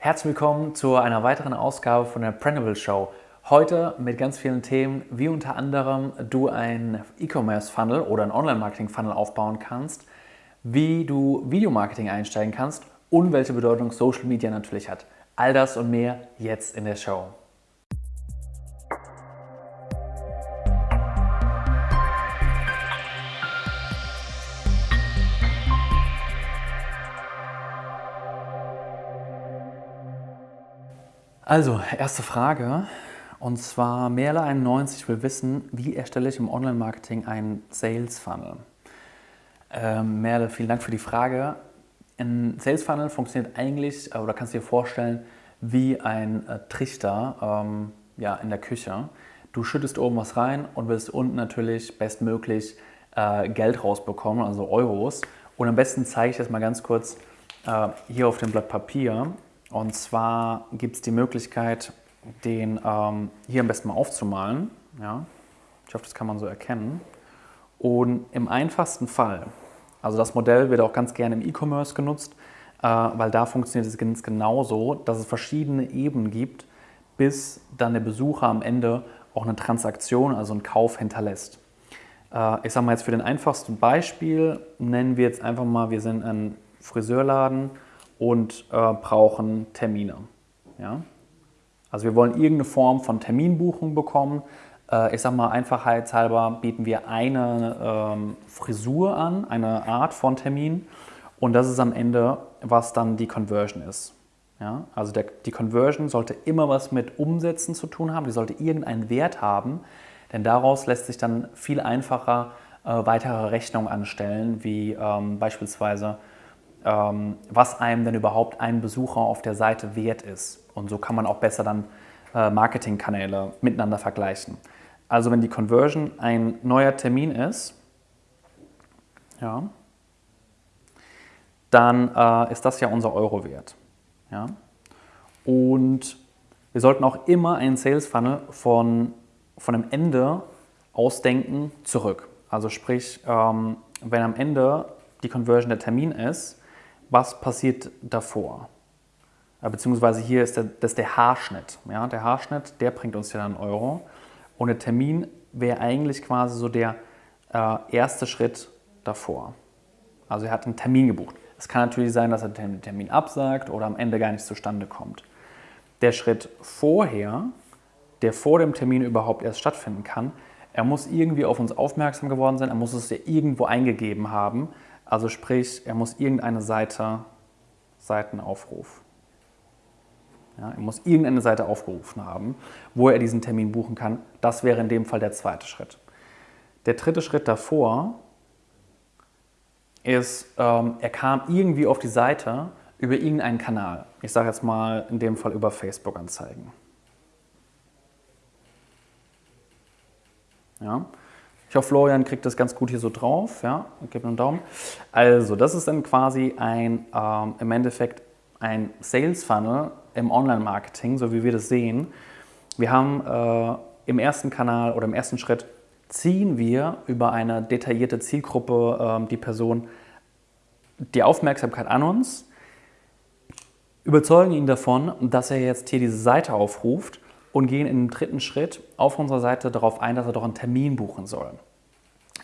Herzlich willkommen zu einer weiteren Ausgabe von der Printable Show. Heute mit ganz vielen Themen, wie unter anderem du ein E-Commerce-Funnel oder ein Online-Marketing-Funnel aufbauen kannst, wie du Videomarketing einsteigen kannst und welche Bedeutung Social Media natürlich hat. All das und mehr jetzt in der Show. Also, erste Frage. Und zwar Merle91 will wissen, wie erstelle ich im Online-Marketing einen Sales-Funnel? Ähm, Merle, vielen Dank für die Frage. Ein Sales-Funnel funktioniert eigentlich, oder kannst du dir vorstellen, wie ein äh, Trichter ähm, ja, in der Küche. Du schüttest oben was rein und willst unten natürlich bestmöglich äh, Geld rausbekommen, also Euros. Und am besten zeige ich das mal ganz kurz äh, hier auf dem Blatt Papier. Und zwar gibt es die Möglichkeit, den ähm, hier am besten mal aufzumalen. Ja? Ich hoffe, das kann man so erkennen. Und im einfachsten Fall, also das Modell wird auch ganz gerne im E-Commerce genutzt, äh, weil da funktioniert es ganz genauso, dass es verschiedene Ebenen gibt, bis dann der Besucher am Ende auch eine Transaktion, also einen Kauf hinterlässt. Äh, ich sage mal jetzt für den einfachsten Beispiel, nennen wir jetzt einfach mal, wir sind ein Friseurladen und äh, brauchen Termine. Ja? Also wir wollen irgendeine Form von Terminbuchung bekommen. Äh, ich sage mal einfachheitshalber bieten wir eine ähm, Frisur an, eine Art von Termin und das ist am Ende, was dann die Conversion ist. Ja? Also der, die Conversion sollte immer was mit Umsätzen zu tun haben, die sollte irgendeinen Wert haben, denn daraus lässt sich dann viel einfacher äh, weitere Rechnungen anstellen, wie ähm, beispielsweise was einem denn überhaupt ein Besucher auf der Seite wert ist. Und so kann man auch besser dann äh, Marketingkanäle miteinander vergleichen. Also wenn die Conversion ein neuer Termin ist, ja, dann äh, ist das ja unser Euro-Wert. Ja? Und wir sollten auch immer einen Sales Funnel von, von einem Ende ausdenken zurück. Also sprich, ähm, wenn am Ende die Conversion der Termin ist, was passiert davor? Beziehungsweise hier ist der, das ist der Haarschnitt. Ja? Der Haarschnitt, der bringt uns ja dann Euro. Und der Termin wäre eigentlich quasi so der äh, erste Schritt davor. Also er hat einen Termin gebucht. Es kann natürlich sein, dass er den Termin absagt oder am Ende gar nicht zustande kommt. Der Schritt vorher, der vor dem Termin überhaupt erst stattfinden kann, er muss irgendwie auf uns aufmerksam geworden sein, er muss es ja irgendwo eingegeben haben, also sprich, er muss irgendeine Seite, Seitenaufruf. Ja, er muss irgendeine Seite aufgerufen haben, wo er diesen Termin buchen kann. Das wäre in dem Fall der zweite Schritt. Der dritte Schritt davor ist, ähm, er kam irgendwie auf die Seite über irgendeinen Kanal. Ich sage jetzt mal in dem Fall über Facebook-Anzeigen. Ja. Ich hoffe, Florian kriegt das ganz gut hier so drauf. Ja, mir einen Daumen. Also, das ist dann quasi ein, ähm, im Endeffekt ein Sales Funnel im Online-Marketing, so wie wir das sehen. Wir haben äh, im ersten Kanal oder im ersten Schritt ziehen wir über eine detaillierte Zielgruppe äh, die Person die Aufmerksamkeit an uns, überzeugen ihn davon, dass er jetzt hier diese Seite aufruft und gehen im dritten Schritt auf unserer Seite darauf ein, dass er doch einen Termin buchen soll.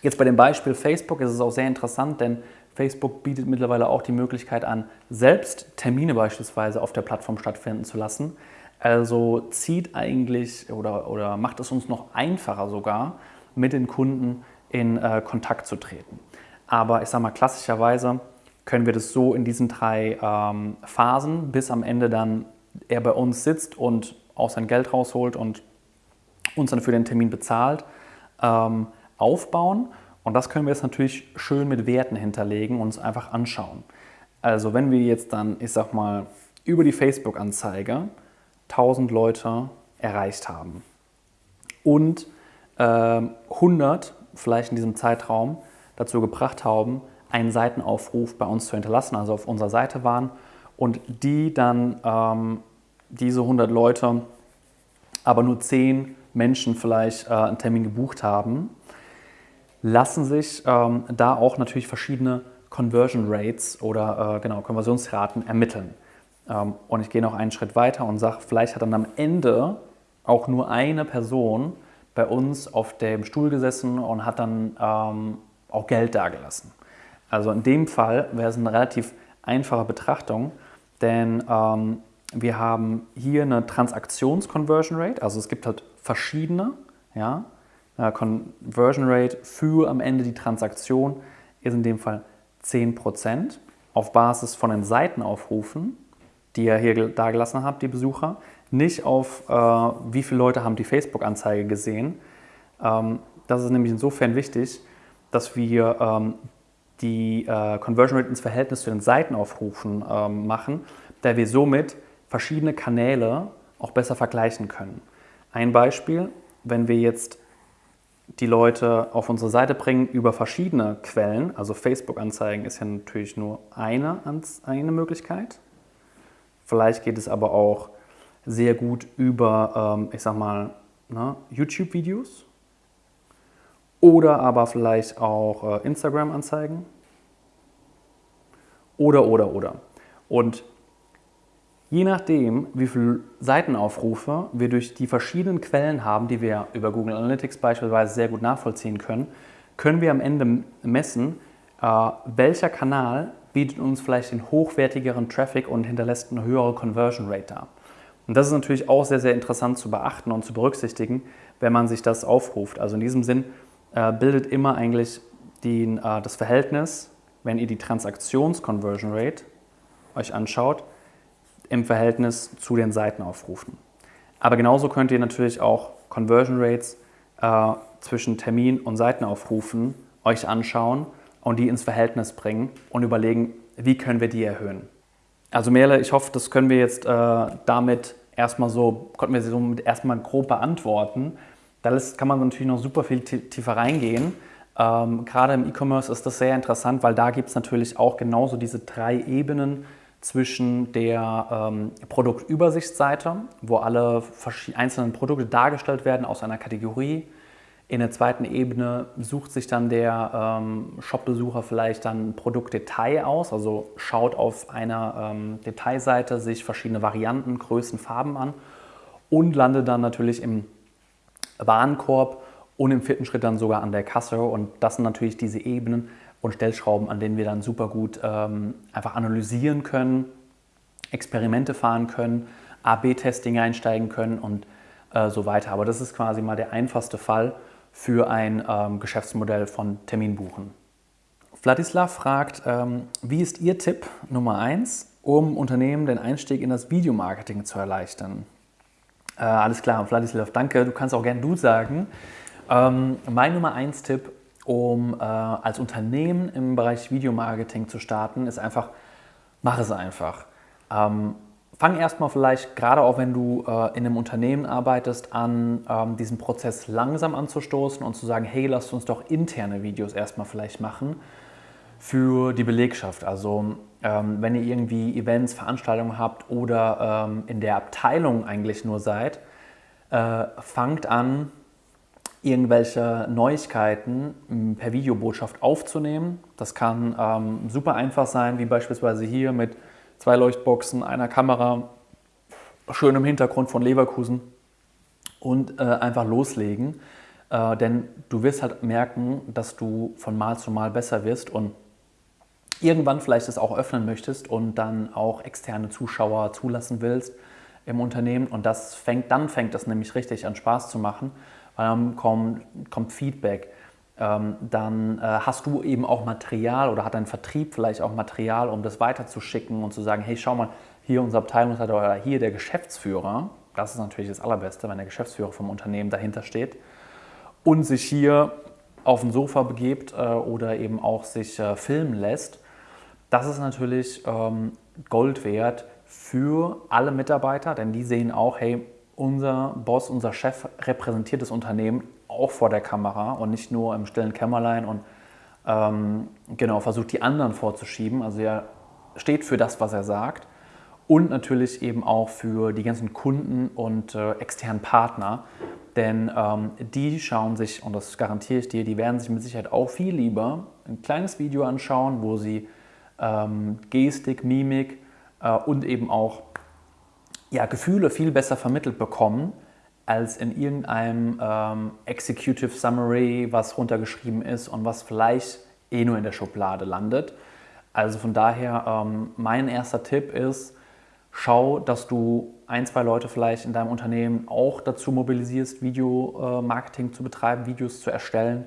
Jetzt bei dem Beispiel Facebook ist es auch sehr interessant, denn Facebook bietet mittlerweile auch die Möglichkeit an, selbst Termine beispielsweise auf der Plattform stattfinden zu lassen. Also zieht eigentlich oder, oder macht es uns noch einfacher sogar, mit den Kunden in äh, Kontakt zu treten. Aber ich sage mal, klassischerweise können wir das so in diesen drei ähm, Phasen, bis am Ende dann er bei uns sitzt und auch sein Geld rausholt und uns dann für den Termin bezahlt, ähm, aufbauen. Und das können wir jetzt natürlich schön mit Werten hinterlegen und uns einfach anschauen. Also wenn wir jetzt dann, ich sag mal, über die Facebook-Anzeige 1000 Leute erreicht haben und äh, 100 vielleicht in diesem Zeitraum dazu gebracht haben, einen Seitenaufruf bei uns zu hinterlassen, also auf unserer Seite waren und die dann ähm, diese 100 Leute, aber nur 10 Menschen vielleicht äh, einen Termin gebucht haben, lassen sich ähm, da auch natürlich verschiedene Conversion Rates oder äh, genau, Konversionsraten ermitteln. Ähm, und ich gehe noch einen Schritt weiter und sage, vielleicht hat dann am Ende auch nur eine Person bei uns auf dem Stuhl gesessen und hat dann ähm, auch Geld dagelassen. Also in dem Fall wäre es eine relativ einfache Betrachtung, denn ähm, wir haben hier eine Transaktions-Conversion Rate, also es gibt halt verschiedene, ja, äh, Conversion Rate für am Ende die Transaktion ist in dem Fall 10% auf Basis von den Seitenaufrufen, die ihr hier dagelassen habt, die Besucher, nicht auf äh, wie viele Leute haben die Facebook-Anzeige gesehen. Ähm, das ist nämlich insofern wichtig, dass wir ähm, die äh, Conversion Rate ins Verhältnis zu den Seitenaufrufen ähm, machen, da wir somit verschiedene Kanäle auch besser vergleichen können. Ein Beispiel, wenn wir jetzt die Leute auf unsere Seite bringen über verschiedene Quellen, also Facebook-Anzeigen ist ja natürlich nur eine, eine Möglichkeit. Vielleicht geht es aber auch sehr gut über, ähm, ich sag mal, ne, YouTube-Videos oder aber vielleicht auch äh, Instagram-Anzeigen oder, oder, oder. Und Je nachdem, wie viele Seitenaufrufe wir durch die verschiedenen Quellen haben, die wir über Google Analytics beispielsweise sehr gut nachvollziehen können, können wir am Ende messen, äh, welcher Kanal bietet uns vielleicht den hochwertigeren Traffic und hinterlässt eine höhere Conversion Rate dar. Und das ist natürlich auch sehr, sehr interessant zu beachten und zu berücksichtigen, wenn man sich das aufruft. Also in diesem Sinn äh, bildet immer eigentlich die, äh, das Verhältnis, wenn ihr die Transaktions-Conversion Rate euch anschaut, im Verhältnis zu den Seitenaufrufen. Aber genauso könnt ihr natürlich auch Conversion Rates äh, zwischen Termin und Seitenaufrufen euch anschauen und die ins Verhältnis bringen und überlegen, wie können wir die erhöhen. Also Merle, ich hoffe, das können wir jetzt äh, damit erstmal so, konnten wir sie somit erstmal grob beantworten. Da kann man natürlich noch super viel tiefer reingehen. Ähm, gerade im E-Commerce ist das sehr interessant, weil da gibt es natürlich auch genauso diese drei Ebenen, zwischen der ähm, Produktübersichtsseite, wo alle einzelnen Produkte dargestellt werden aus einer Kategorie. In der zweiten Ebene sucht sich dann der ähm, Shop-Besucher vielleicht dann Produktdetail aus, also schaut auf einer ähm, Detailseite sich verschiedene Varianten, Größen, Farben an und landet dann natürlich im Warenkorb und im vierten Schritt dann sogar an der Kasse. Und das sind natürlich diese Ebenen, und Stellschrauben, an denen wir dann super gut ähm, einfach analysieren können, Experimente fahren können, A-B-Testing einsteigen können und äh, so weiter. Aber das ist quasi mal der einfachste Fall für ein ähm, Geschäftsmodell von Terminbuchen. Vladislav fragt, ähm, wie ist Ihr Tipp Nummer 1, um Unternehmen den Einstieg in das Videomarketing zu erleichtern? Äh, alles klar, Vladislav, danke. Du kannst auch gerne du sagen. Ähm, mein Nummer 1 Tipp um äh, als Unternehmen im Bereich Videomarketing zu starten, ist einfach, mach es einfach. Ähm, fang erstmal vielleicht, gerade auch wenn du äh, in einem Unternehmen arbeitest, an, ähm, diesen Prozess langsam anzustoßen und zu sagen, hey, lasst uns doch interne Videos erstmal vielleicht machen für die Belegschaft. Also ähm, wenn ihr irgendwie Events, Veranstaltungen habt oder ähm, in der Abteilung eigentlich nur seid, äh, fangt an, irgendwelche Neuigkeiten hm, per Videobotschaft aufzunehmen. Das kann ähm, super einfach sein, wie beispielsweise hier mit zwei Leuchtboxen, einer Kamera, schönem Hintergrund von Leverkusen und äh, einfach loslegen. Äh, denn du wirst halt merken, dass du von Mal zu Mal besser wirst und irgendwann vielleicht es auch öffnen möchtest und dann auch externe Zuschauer zulassen willst im Unternehmen. Und das fängt, dann fängt das nämlich richtig an Spaß zu machen dann kommt, kommt Feedback. Ähm, dann äh, hast du eben auch Material oder hat dein Vertrieb vielleicht auch Material, um das weiterzuschicken und zu sagen, hey, schau mal, hier unser Abteilungsleiter oder hier der Geschäftsführer, das ist natürlich das Allerbeste, wenn der Geschäftsführer vom Unternehmen dahinter steht und sich hier auf dem Sofa begebt äh, oder eben auch sich äh, filmen lässt, das ist natürlich ähm, Gold wert für alle Mitarbeiter, denn die sehen auch, hey, unser Boss, unser Chef repräsentiert das Unternehmen auch vor der Kamera und nicht nur im stillen Kämmerlein und ähm, genau versucht die anderen vorzuschieben. Also er steht für das, was er sagt und natürlich eben auch für die ganzen Kunden und äh, externen Partner, denn ähm, die schauen sich, und das garantiere ich dir, die werden sich mit Sicherheit auch viel lieber ein kleines Video anschauen, wo sie ähm, Gestik, Mimik äh, und eben auch ja, Gefühle viel besser vermittelt bekommen als in irgendeinem ähm, Executive Summary, was runtergeschrieben ist und was vielleicht eh nur in der Schublade landet. Also von daher, ähm, mein erster Tipp ist, schau, dass du ein, zwei Leute vielleicht in deinem Unternehmen auch dazu mobilisierst, Videomarketing äh, zu betreiben, Videos zu erstellen.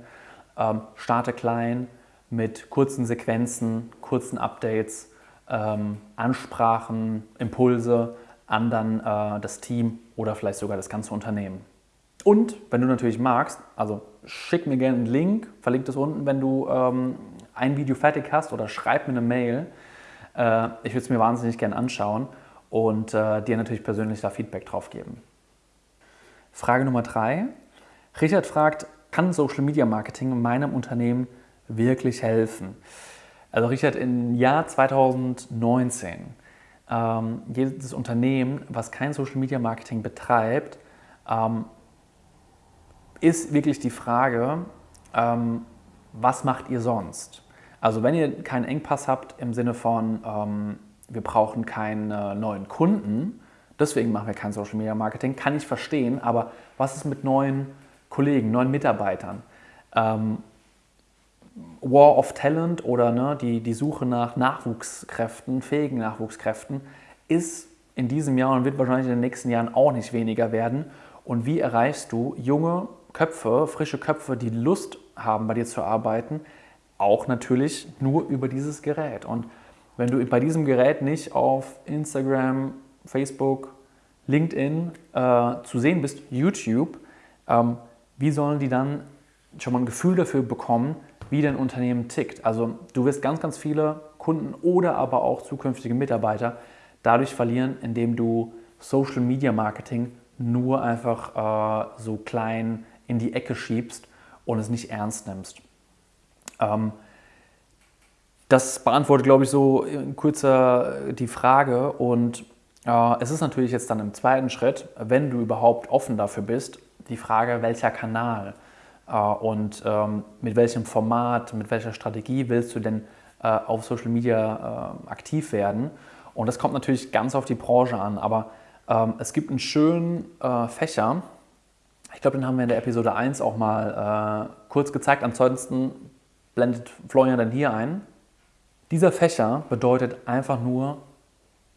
Ähm, starte klein mit kurzen Sequenzen, kurzen Updates, ähm, Ansprachen, Impulse an dann äh, das Team oder vielleicht sogar das ganze Unternehmen. Und wenn du natürlich magst, also schick mir gerne einen Link, verlink das unten, wenn du ähm, ein Video fertig hast oder schreib mir eine Mail. Äh, ich würde es mir wahnsinnig gerne anschauen und äh, dir natürlich persönlich da Feedback drauf geben. Frage Nummer drei. Richard fragt, kann Social Media Marketing meinem Unternehmen wirklich helfen? Also Richard, im Jahr 2019, ähm, jedes Unternehmen, was kein Social Media Marketing betreibt, ähm, ist wirklich die Frage, ähm, was macht ihr sonst? Also wenn ihr keinen Engpass habt im Sinne von, ähm, wir brauchen keine neuen Kunden, deswegen machen wir kein Social Media Marketing, kann ich verstehen, aber was ist mit neuen Kollegen, neuen Mitarbeitern? War of Talent oder ne, die, die Suche nach Nachwuchskräften, fähigen Nachwuchskräften, ist in diesem Jahr und wird wahrscheinlich in den nächsten Jahren auch nicht weniger werden. Und wie erreichst du junge Köpfe, frische Köpfe, die Lust haben, bei dir zu arbeiten, auch natürlich nur über dieses Gerät. Und wenn du bei diesem Gerät nicht auf Instagram, Facebook, LinkedIn äh, zu sehen bist, YouTube, ähm, wie sollen die dann schon mal ein Gefühl dafür bekommen, wie dein Unternehmen tickt? Also du wirst ganz, ganz viele Kunden oder aber auch zukünftige Mitarbeiter dadurch verlieren, indem du Social Media Marketing nur einfach äh, so klein in die Ecke schiebst und es nicht ernst nimmst. Ähm, das beantwortet, glaube ich, so in kurzer die Frage. Und äh, es ist natürlich jetzt dann im zweiten Schritt, wenn du überhaupt offen dafür bist, die Frage, welcher Kanal äh, und ähm, mit welchem Format, mit welcher Strategie willst du denn äh, auf Social Media äh, aktiv werden. Und das kommt natürlich ganz auf die Branche an. Aber ähm, es gibt einen schönen äh, Fächer, ich glaube, den haben wir in der Episode 1 auch mal äh, kurz gezeigt. Ansonsten blendet Florian dann hier ein. Dieser Fächer bedeutet einfach nur,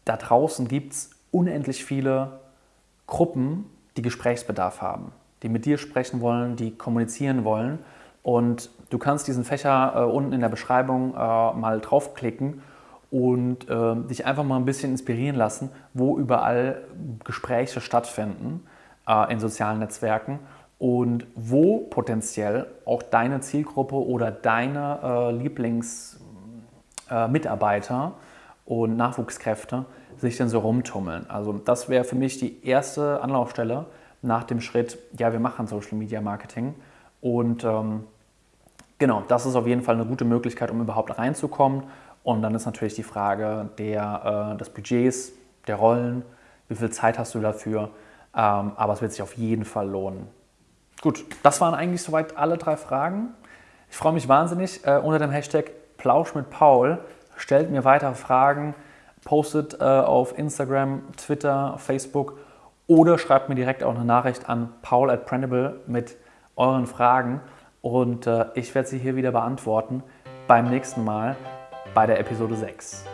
da draußen gibt es unendlich viele Gruppen, die Gesprächsbedarf haben, die mit dir sprechen wollen, die kommunizieren wollen. Und du kannst diesen Fächer äh, unten in der Beschreibung äh, mal draufklicken und äh, dich einfach mal ein bisschen inspirieren lassen, wo überall Gespräche stattfinden äh, in sozialen Netzwerken und wo potenziell auch deine Zielgruppe oder deine äh, Lieblings- äh, und Nachwuchskräfte sich denn so rumtummeln. Also das wäre für mich die erste Anlaufstelle nach dem Schritt, ja, wir machen Social Media Marketing. Und ähm, genau, das ist auf jeden Fall eine gute Möglichkeit, um überhaupt reinzukommen. Und dann ist natürlich die Frage der, äh, des Budgets, der Rollen, wie viel Zeit hast du dafür. Ähm, aber es wird sich auf jeden Fall lohnen. Gut, das waren eigentlich soweit alle drei Fragen. Ich freue mich wahnsinnig äh, unter dem Hashtag Plausch mit Paul. Stellt mir weitere Fragen, postet äh, auf Instagram, Twitter, Facebook oder schreibt mir direkt auch eine Nachricht an paul at Printable mit euren Fragen und äh, ich werde sie hier wieder beantworten beim nächsten Mal bei der Episode 6.